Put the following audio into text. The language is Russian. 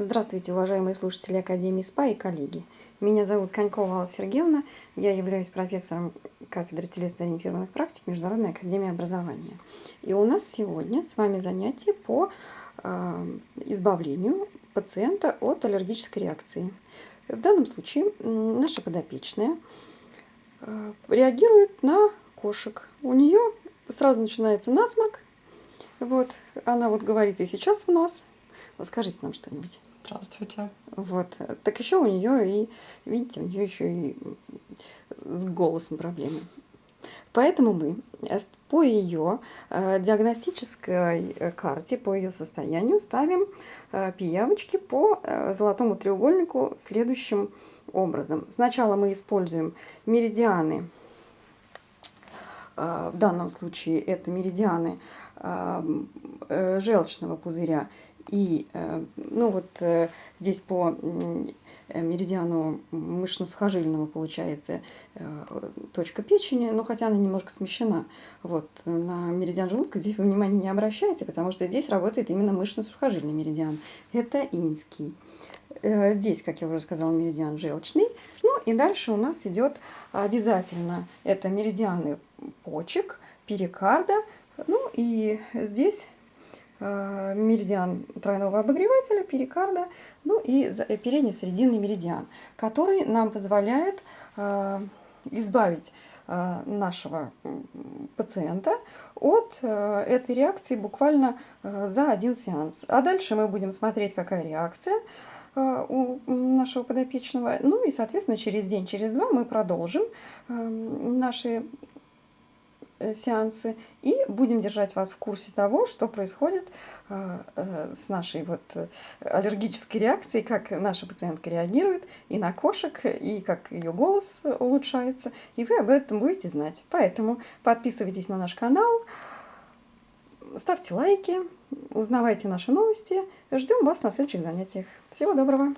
Здравствуйте, уважаемые слушатели Академии СПА и коллеги. Меня зовут Конькова Алла Сергеевна. Я являюсь профессором кафедры телесно-ориентированных практик Международной Академии Образования. И у нас сегодня с вами занятие по э, избавлению пациента от аллергической реакции. В данном случае наша подопечная э, реагирует на кошек. У нее сразу начинается насморк. Вот, она вот говорит и сейчас в нос. Скажите нам что-нибудь. Здравствуйте. Вот. Так еще у нее и, видите, у нее еще и с голосом проблемы. Поэтому мы по ее э, диагностической э, карте, по ее состоянию ставим э, пиявочки по золотому треугольнику следующим образом. Сначала мы используем меридианы, в данном случае это меридианы желчного пузыря и э, ну вот э, здесь по э, меридиану мышечно-сухожильному получается точка печени, но хотя она немножко смещена. Вот, на меридиан желудка здесь вы внимания не обращайте, потому что здесь работает именно мышечно-сухожильный меридиан. Это инский. Здесь, как я уже сказала, меридиан желчный. Ну и дальше у нас идет обязательно это меридианы почек, перикарда. Ну и здесь Э, меридиан тройного обогревателя, перикарда, ну и передний срединный меридиан, который нам позволяет э, избавить э, нашего пациента от этой реакции буквально за один сеанс. А дальше мы будем смотреть, какая реакция у нашего подопечного. Ну и, соответственно, через день, через два мы продолжим наши Э, сеансы и будем держать вас в курсе того, что происходит э, э, с нашей вот аллергической реакцией, как наша пациентка реагирует и на кошек, и как ее голос улучшается, и вы об этом будете знать. Поэтому подписывайтесь на наш канал, ставьте лайки, узнавайте наши новости. Ждем вас на следующих занятиях. Всего доброго!